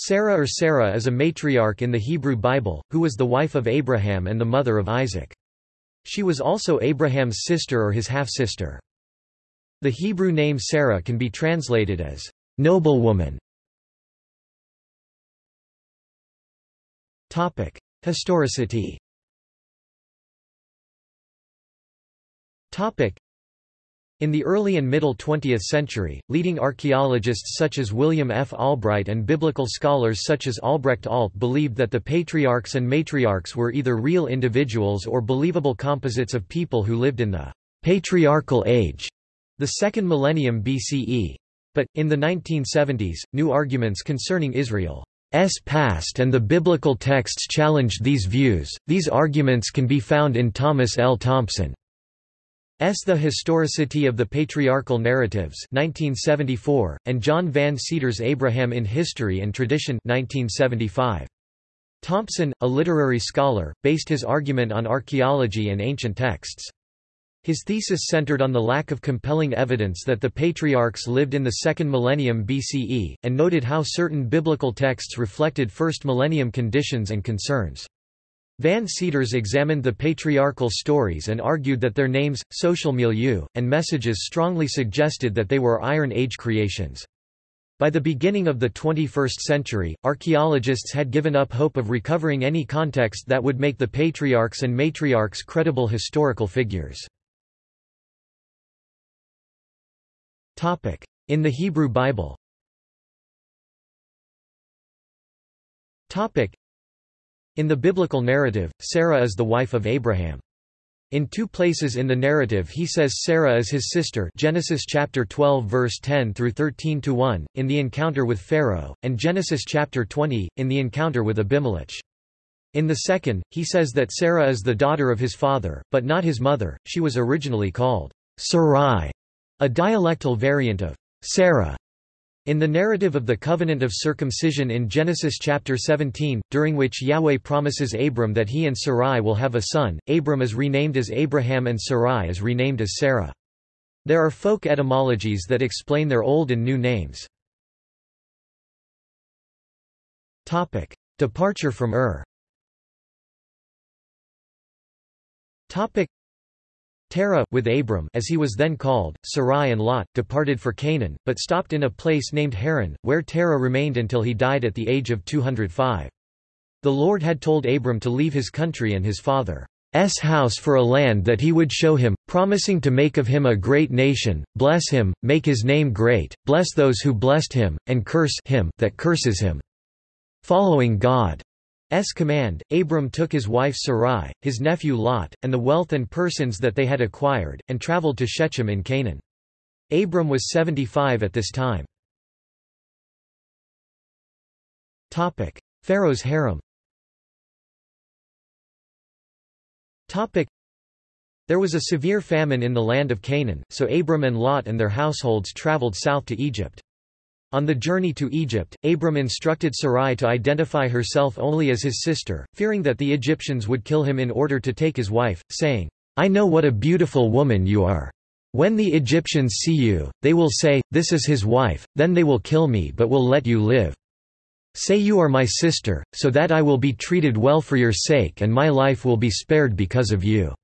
Sarah or Sarah is a matriarch in the Hebrew Bible, who was the wife of Abraham and the mother of Isaac. She was also Abraham's sister or his half-sister. The Hebrew name Sarah can be translated as noblewoman. Topic: Historicity. Topic: in the early and middle 20th century, leading archaeologists such as William F. Albright and biblical scholars such as Albrecht Alt believed that the patriarchs and matriarchs were either real individuals or believable composites of people who lived in the patriarchal age, the second millennium BCE. But, in the 1970s, new arguments concerning Israel's past and the biblical texts challenged these views. These arguments can be found in Thomas L. Thompson. S. The Historicity of the Patriarchal Narratives 1974, and John Van Seters' Abraham in History and Tradition 1975. Thompson, a literary scholar, based his argument on archaeology and ancient texts. His thesis centered on the lack of compelling evidence that the patriarchs lived in the second millennium BCE, and noted how certain biblical texts reflected first millennium conditions and concerns. Van Seters examined the patriarchal stories and argued that their names, social milieu, and messages strongly suggested that they were Iron Age creations. By the beginning of the 21st century, archaeologists had given up hope of recovering any context that would make the patriarchs and matriarchs credible historical figures. In the Hebrew Bible in the biblical narrative, Sarah is the wife of Abraham. In two places in the narrative he says Sarah is his sister Genesis chapter 12 verse 10 through 13 to 1 in the encounter with Pharaoh and Genesis chapter 20 in the encounter with Abimelech. In the second, he says that Sarah is the daughter of his father, but not his mother. She was originally called Sarai, a dialectal variant of Sarah. In the narrative of the covenant of circumcision in Genesis chapter 17, during which Yahweh promises Abram that he and Sarai will have a son, Abram is renamed as Abraham and Sarai is renamed as Sarah. There are folk etymologies that explain their old and new names. Topic: Departure from Ur. Terah, with Abram as he was then called, Sarai and Lot, departed for Canaan, but stopped in a place named Haran, where Terah remained until he died at the age of 205. The Lord had told Abram to leave his country and his father's house for a land that he would show him, promising to make of him a great nation, bless him, make his name great, bless those who blessed him, and curse him that curses him. Following God S command, Abram took his wife Sarai, his nephew Lot, and the wealth and persons that they had acquired, and traveled to Shechem in Canaan. Abram was 75 at this time. Topic: Pharaoh's harem Topic: There was a severe famine in the land of Canaan, so Abram and Lot and their households traveled south to Egypt. On the journey to Egypt, Abram instructed Sarai to identify herself only as his sister, fearing that the Egyptians would kill him in order to take his wife, saying, I know what a beautiful woman you are. When the Egyptians see you, they will say, This is his wife, then they will kill me but will let you live. Say you are my sister, so that I will be treated well for your sake and my life will be spared because of you.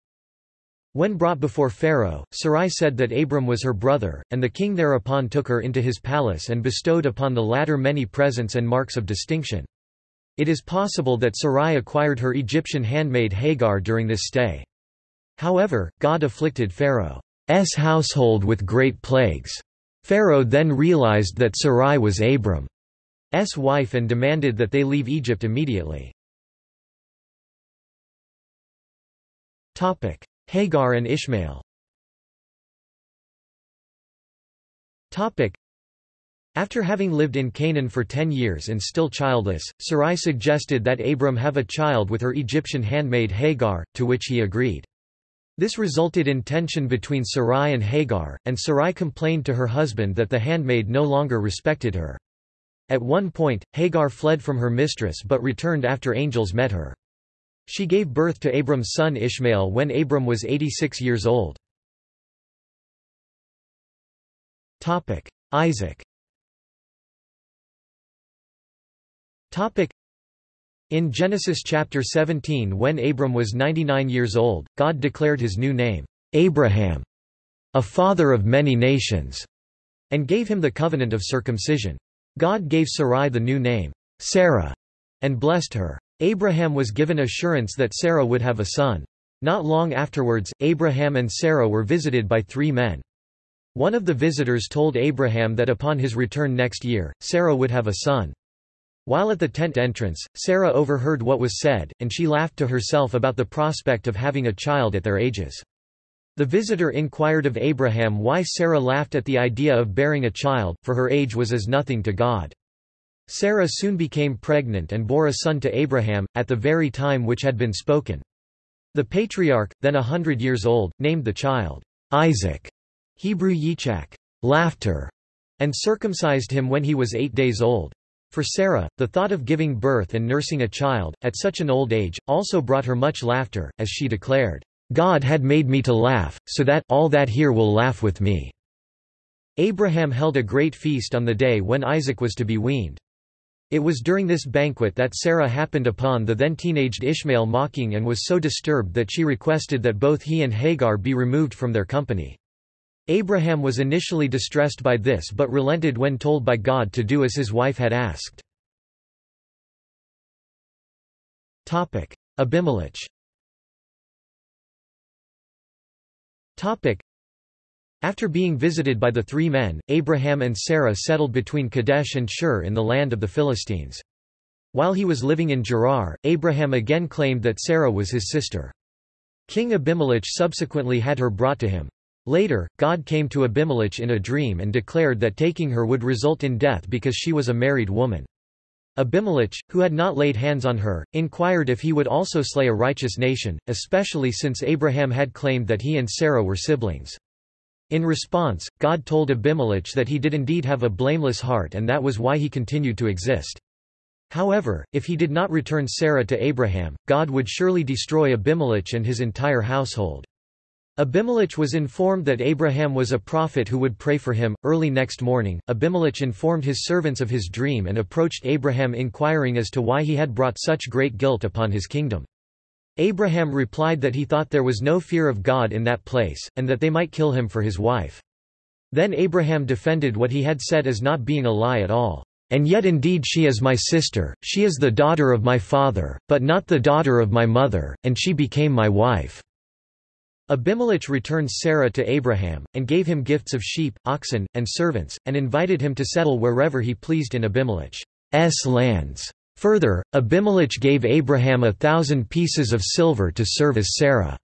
When brought before Pharaoh, Sarai said that Abram was her brother, and the king thereupon took her into his palace and bestowed upon the latter many presents and marks of distinction. It is possible that Sarai acquired her Egyptian handmaid Hagar during this stay. However, God afflicted Pharaoh's household with great plagues. Pharaoh then realized that Sarai was Abram's wife and demanded that they leave Egypt immediately. Hagar and Ishmael after having lived in Canaan for ten years and still childless, Sarai suggested that Abram have a child with her Egyptian handmaid Hagar, to which he agreed. This resulted in tension between Sarai and Hagar, and Sarai complained to her husband that the handmaid no longer respected her. At one point, Hagar fled from her mistress but returned after angels met her. She gave birth to Abram's son Ishmael when Abram was 86 years old. Isaac In Genesis chapter 17 when Abram was 99 years old, God declared his new name, Abraham, a father of many nations, and gave him the covenant of circumcision. God gave Sarai the new name, Sarah, and blessed her. Abraham was given assurance that Sarah would have a son. Not long afterwards, Abraham and Sarah were visited by three men. One of the visitors told Abraham that upon his return next year, Sarah would have a son. While at the tent entrance, Sarah overheard what was said, and she laughed to herself about the prospect of having a child at their ages. The visitor inquired of Abraham why Sarah laughed at the idea of bearing a child, for her age was as nothing to God. Sarah soon became pregnant and bore a son to Abraham, at the very time which had been spoken. The patriarch, then a hundred years old, named the child Isaac, Hebrew Yitzhak, laughter, and circumcised him when he was eight days old. For Sarah, the thought of giving birth and nursing a child, at such an old age, also brought her much laughter, as she declared, God had made me to laugh, so that all that here will laugh with me. Abraham held a great feast on the day when Isaac was to be weaned. It was during this banquet that Sarah happened upon the then teenaged Ishmael mocking and was so disturbed that she requested that both he and Hagar be removed from their company. Abraham was initially distressed by this but relented when told by God to do as his wife had asked. Abimelech after being visited by the three men, Abraham and Sarah settled between Kadesh and Shur in the land of the Philistines. While he was living in Gerar, Abraham again claimed that Sarah was his sister. King Abimelech subsequently had her brought to him. Later, God came to Abimelech in a dream and declared that taking her would result in death because she was a married woman. Abimelech, who had not laid hands on her, inquired if he would also slay a righteous nation, especially since Abraham had claimed that he and Sarah were siblings. In response, God told Abimelech that he did indeed have a blameless heart and that was why he continued to exist. However, if he did not return Sarah to Abraham, God would surely destroy Abimelech and his entire household. Abimelech was informed that Abraham was a prophet who would pray for him. Early next morning, Abimelech informed his servants of his dream and approached Abraham inquiring as to why he had brought such great guilt upon his kingdom. Abraham replied that he thought there was no fear of God in that place, and that they might kill him for his wife. Then Abraham defended what he had said as not being a lie at all. And yet indeed she is my sister, she is the daughter of my father, but not the daughter of my mother, and she became my wife. Abimelech returned Sarah to Abraham, and gave him gifts of sheep, oxen, and servants, and invited him to settle wherever he pleased in Abimelech's lands. Further, Abimelech gave Abraham a thousand pieces of silver to serve as Sarah's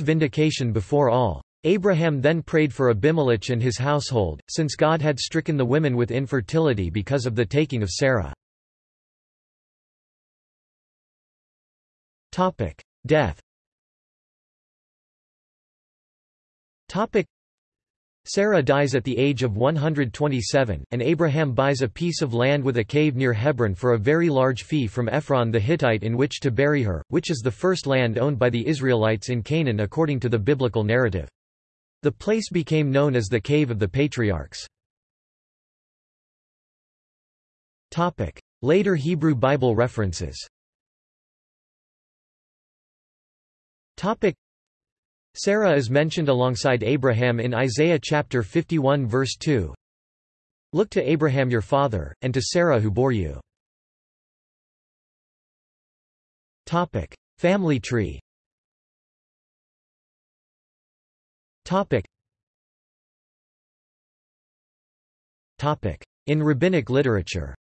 vindication before all. Abraham then prayed for Abimelech and his household, since God had stricken the women with infertility because of the taking of Sarah. Death Sarah dies at the age of 127, and Abraham buys a piece of land with a cave near Hebron for a very large fee from Ephron the Hittite in which to bury her, which is the first land owned by the Israelites in Canaan according to the biblical narrative. The place became known as the Cave of the Patriarchs. Later Hebrew Bible references Sarah is mentioned alongside Abraham in Isaiah chapter 51 verse 2. Look to Abraham your father, and to Sarah who bore you. Topic: Family tree. Topic. Topic: In rabbinic literature.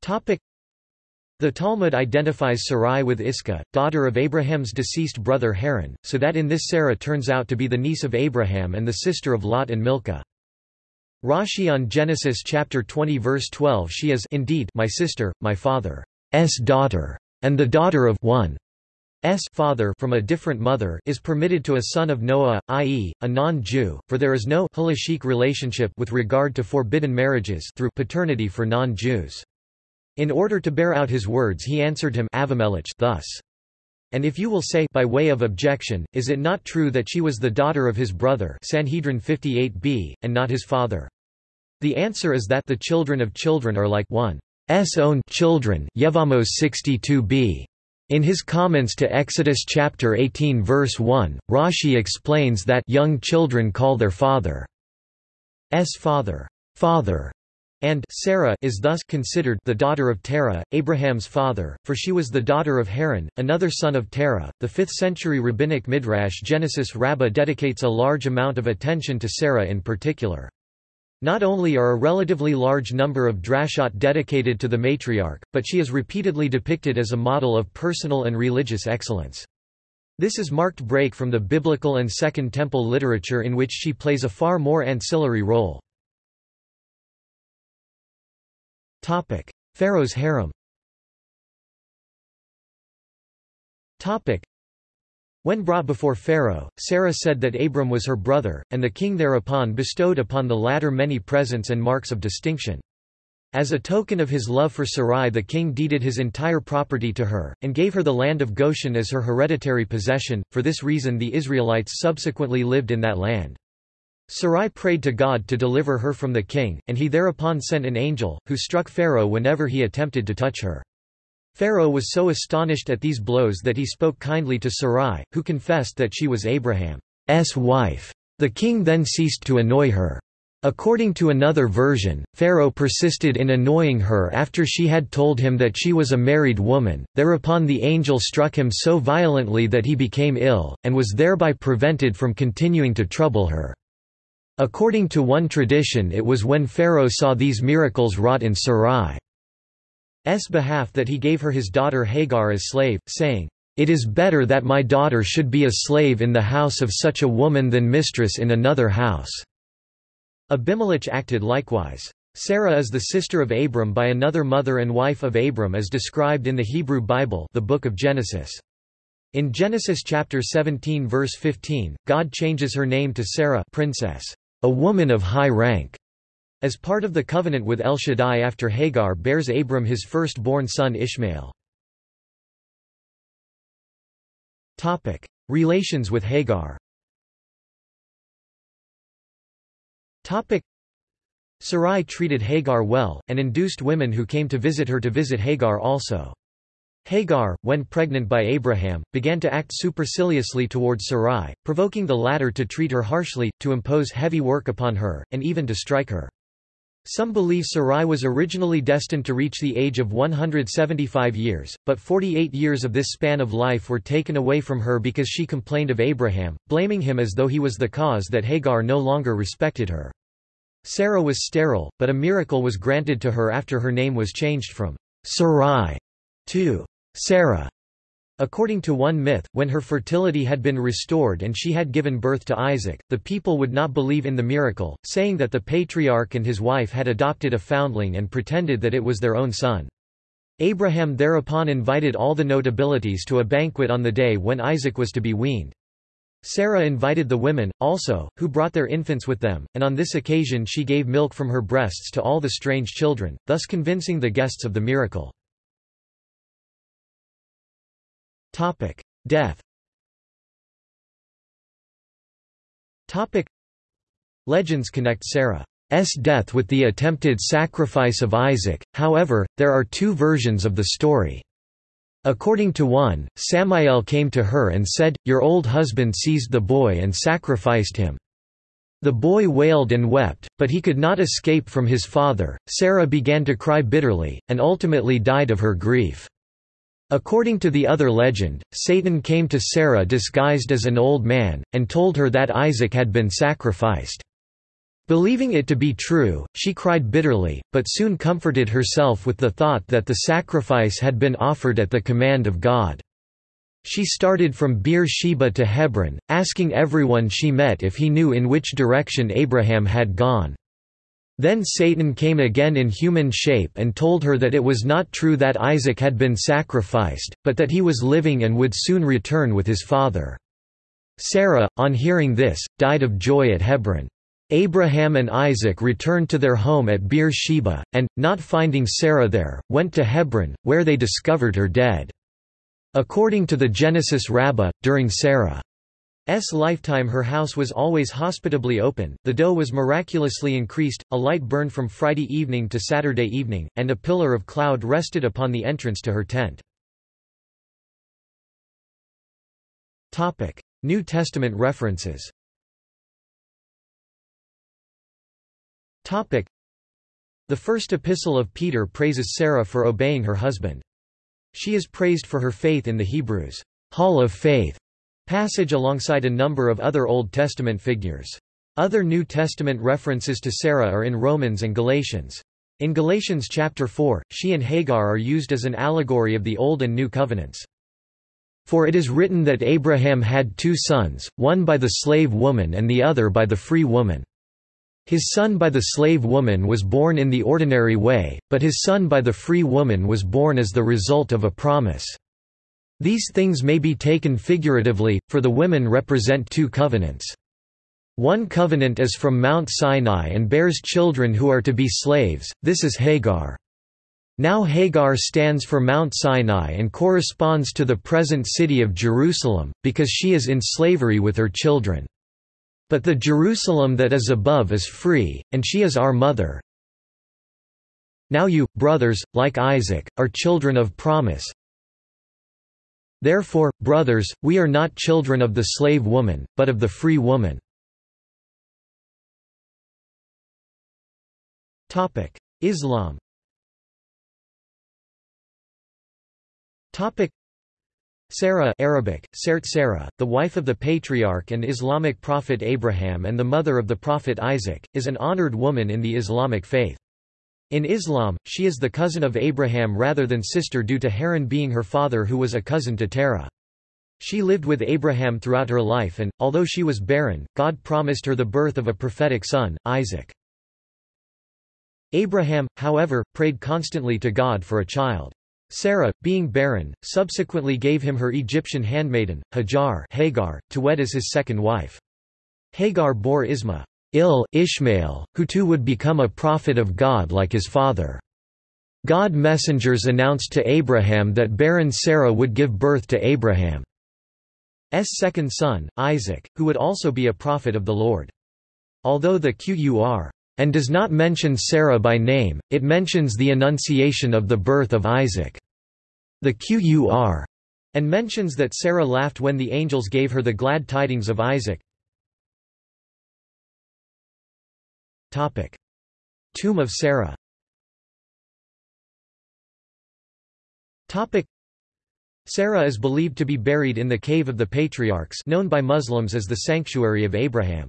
Topic: the Talmud identifies Sarai with Iscah, daughter of Abraham's deceased brother Haran, so that in this Sarah turns out to be the niece of Abraham and the sister of Lot and Milcah. Rashi on Genesis chapter 20 verse 12 She is indeed my sister, my father's daughter, and the daughter of one S father from a different mother is permitted to a son of Noah, i.e., a non-Jew, for there is no halachic relationship with regard to forbidden marriages through paternity for non-Jews. In order to bear out his words he answered him Avimelech thus. And if you will say by way of objection, is it not true that she was the daughter of his brother Sanhedrin 58b, and not his father? The answer is that the children of children are like one's own children Yevamos 62b. In his comments to Exodus chapter 18 verse 1, Rashi explains that young children call their father's father, father, and Sarah is thus considered the daughter of Terah, Abraham's father, for she was the daughter of Haran, another son of Terah. The 5th century rabbinic midrash Genesis Rabbah dedicates a large amount of attention to Sarah in particular. Not only are a relatively large number of drashot dedicated to the matriarch, but she is repeatedly depicted as a model of personal and religious excellence. This is marked break from the biblical and Second Temple literature in which she plays a far more ancillary role. Pharaoh's harem Topic: when brought before Pharaoh, Sarah said that Abram was her brother, and the king thereupon bestowed upon the latter many presents and marks of distinction. As a token of his love for Sarai the king deeded his entire property to her, and gave her the land of Goshen as her hereditary possession, for this reason the Israelites subsequently lived in that land. Sarai prayed to God to deliver her from the king, and he thereupon sent an angel, who struck Pharaoh whenever he attempted to touch her. Pharaoh was so astonished at these blows that he spoke kindly to Sarai, who confessed that she was Abraham's wife. The king then ceased to annoy her. According to another version, Pharaoh persisted in annoying her after she had told him that she was a married woman, thereupon the angel struck him so violently that he became ill, and was thereby prevented from continuing to trouble her. According to one tradition it was when Pharaoh saw these miracles wrought in Sarai. S behalf that he gave her his daughter Hagar as slave, saying, "'It is better that my daughter should be a slave in the house of such a woman than mistress in another house." Abimelech acted likewise. Sarah is the sister of Abram by another mother and wife of Abram as described in the Hebrew Bible the Book of Genesis. In Genesis chapter 17 verse 15, God changes her name to Sarah princess, a woman of high rank. As part of the covenant with El Shaddai after Hagar bears Abram his first-born son Ishmael. Topic: Relations with Hagar Topic: Sarai treated Hagar well, and induced women who came to visit her to visit Hagar also. Hagar, when pregnant by Abraham, began to act superciliously toward Sarai, provoking the latter to treat her harshly, to impose heavy work upon her, and even to strike her. Some believe Sarai was originally destined to reach the age of 175 years, but 48 years of this span of life were taken away from her because she complained of Abraham, blaming him as though he was the cause that Hagar no longer respected her. Sarah was sterile, but a miracle was granted to her after her name was changed from Sarai to Sarah. According to one myth, when her fertility had been restored and she had given birth to Isaac, the people would not believe in the miracle, saying that the patriarch and his wife had adopted a foundling and pretended that it was their own son. Abraham thereupon invited all the notabilities to a banquet on the day when Isaac was to be weaned. Sarah invited the women, also, who brought their infants with them, and on this occasion she gave milk from her breasts to all the strange children, thus convincing the guests of the miracle. Topic: Death. Topic: Legends connect Sarah's death with the attempted sacrifice of Isaac, however, there are two versions of the story. According to one, Samael came to her and said, Your old husband seized the boy and sacrificed him. The boy wailed and wept, but he could not escape from his father. Sarah began to cry bitterly, and ultimately died of her grief. According to the other legend, Satan came to Sarah disguised as an old man, and told her that Isaac had been sacrificed. Believing it to be true, she cried bitterly, but soon comforted herself with the thought that the sacrifice had been offered at the command of God. She started from Beer Sheba to Hebron, asking everyone she met if he knew in which direction Abraham had gone. Then Satan came again in human shape and told her that it was not true that Isaac had been sacrificed, but that he was living and would soon return with his father. Sarah, on hearing this, died of joy at Hebron. Abraham and Isaac returned to their home at Beer Sheba, and, not finding Sarah there, went to Hebron, where they discovered her dead. According to the Genesis Rabbah, during Sarah's lifetime her house was always hospitably open, the dough was miraculously increased, a light burned from Friday evening to Saturday evening, and a pillar of cloud rested upon the entrance to her tent. New Testament references The first epistle of Peter praises Sarah for obeying her husband. She is praised for her faith in the Hebrews' Hall of Faith passage alongside a number of other Old Testament figures. Other New Testament references to Sarah are in Romans and Galatians. In Galatians chapter 4, she and Hagar are used as an allegory of the Old and New Covenants. For it is written that Abraham had two sons, one by the slave woman and the other by the free woman. His son by the slave woman was born in the ordinary way, but his son by the free woman was born as the result of a promise. These things may be taken figuratively, for the women represent two covenants. One covenant is from Mount Sinai and bears children who are to be slaves, this is Hagar. Now Hagar stands for Mount Sinai and corresponds to the present city of Jerusalem, because she is in slavery with her children. But the Jerusalem that is above is free, and she is our mother. Now you, brothers, like Isaac, are children of promise. Therefore, brothers, we are not children of the slave woman, but of the free woman. Islam Sarah Arabic, Sert Sarah, the wife of the patriarch and Islamic prophet Abraham and the mother of the prophet Isaac, is an honored woman in the Islamic faith. In Islam, she is the cousin of Abraham rather than sister due to Haran being her father who was a cousin to Terah. She lived with Abraham throughout her life and, although she was barren, God promised her the birth of a prophetic son, Isaac. Abraham, however, prayed constantly to God for a child. Sarah, being barren, subsequently gave him her Egyptian handmaiden, Hajar Hagar, to wed as his second wife. Hagar bore Isma il Ishmael, who too would become a prophet of God like his father. God messengers announced to Abraham that barren Sarah would give birth to Abraham's second son, Isaac, who would also be a prophet of the Lord. Although the Qur and does not mention Sarah by name, it mentions the annunciation of the birth of Isaac. The Qur and mentions that Sarah laughed when the angels gave her the glad tidings of Isaac. Topic. Tomb of Sarah Topic. Sarah is believed to be buried in the Cave of the Patriarchs known by Muslims as the Sanctuary of Abraham.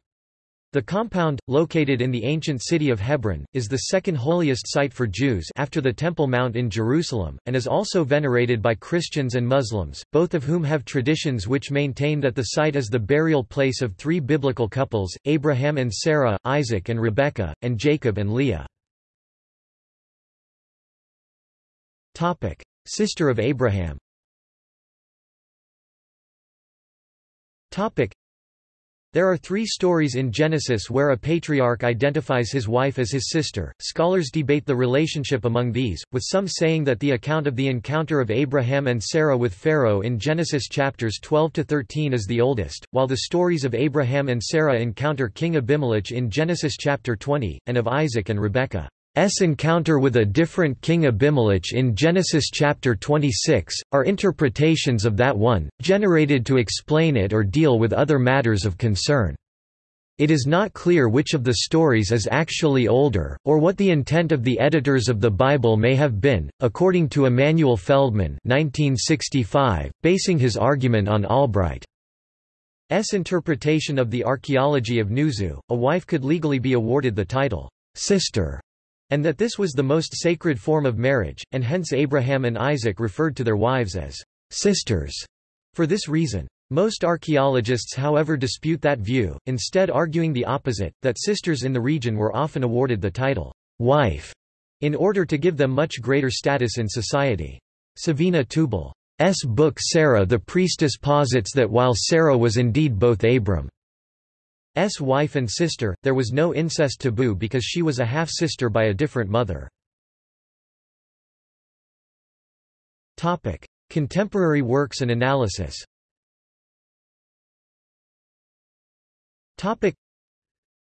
The compound, located in the ancient city of Hebron, is the second holiest site for Jews after the Temple Mount in Jerusalem, and is also venerated by Christians and Muslims, both of whom have traditions which maintain that the site is the burial place of three biblical couples, Abraham and Sarah, Isaac and Rebekah, and Jacob and Leah. Sister of Abraham there are three stories in Genesis where a patriarch identifies his wife as his sister. Scholars debate the relationship among these, with some saying that the account of the encounter of Abraham and Sarah with Pharaoh in Genesis chapters 12 to 13 is the oldest, while the stories of Abraham and Sarah encounter King Abimelech in Genesis chapter 20, and of Isaac and Rebekah. S encounter with a different king Abimelech in Genesis chapter 26, are interpretations of that one, generated to explain it or deal with other matters of concern. It is not clear which of the stories is actually older, or what the intent of the editors of the Bible may have been, according to Emanuel Feldman 1965, basing his argument on Albright's interpretation of the archaeology of Nuzu, a wife could legally be awarded the title, sister and that this was the most sacred form of marriage, and hence Abraham and Isaac referred to their wives as sisters for this reason. Most archaeologists however dispute that view, instead arguing the opposite, that sisters in the region were often awarded the title wife in order to give them much greater status in society. Savina Teubal S. book Sarah the priestess posits that while Sarah was indeed both Abram S wife and sister, there was no incest taboo because she was a half-sister by a different mother. Contemporary works and analysis.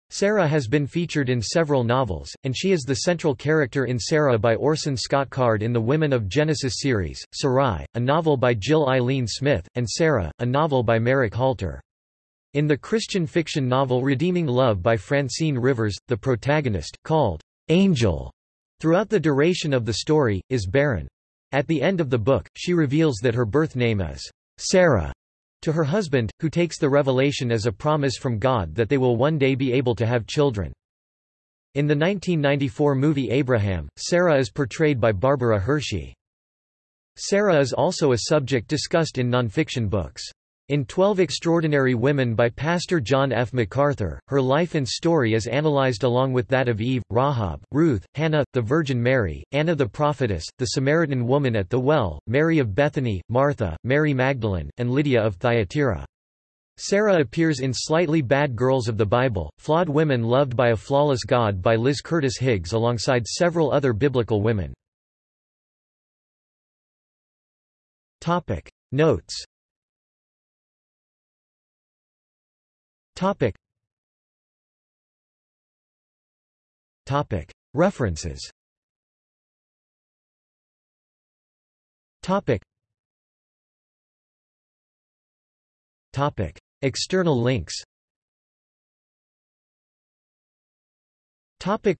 Sarah has been featured in several novels, and she is the central character in Sarah by Orson Scott Card in the Women of Genesis series, Sarai, a novel by Jill Eileen Smith, and Sarah, a novel by Marek Halter. In the Christian fiction novel Redeeming Love by Francine Rivers, the protagonist, called Angel, throughout the duration of the story, is barren. At the end of the book, she reveals that her birth name is Sarah to her husband, who takes the revelation as a promise from God that they will one day be able to have children. In the 1994 movie Abraham, Sarah is portrayed by Barbara Hershey. Sarah is also a subject discussed in nonfiction books. In Twelve Extraordinary Women by Pastor John F. MacArthur, her life and story is analyzed along with that of Eve, Rahab, Ruth, Hannah, the Virgin Mary, Anna the Prophetess, the Samaritan woman at the well, Mary of Bethany, Martha, Mary Magdalene, and Lydia of Thyatira. Sarah appears in Slightly Bad Girls of the Bible, Flawed Women Loved by a Flawless God by Liz Curtis Higgs alongside several other biblical women. Notes Topic. Topic. References Topic. Topic. External links Topic.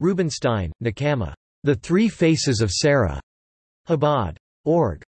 Rubenstein, Nechama. The Three Faces of Sarah. Chabad. Org.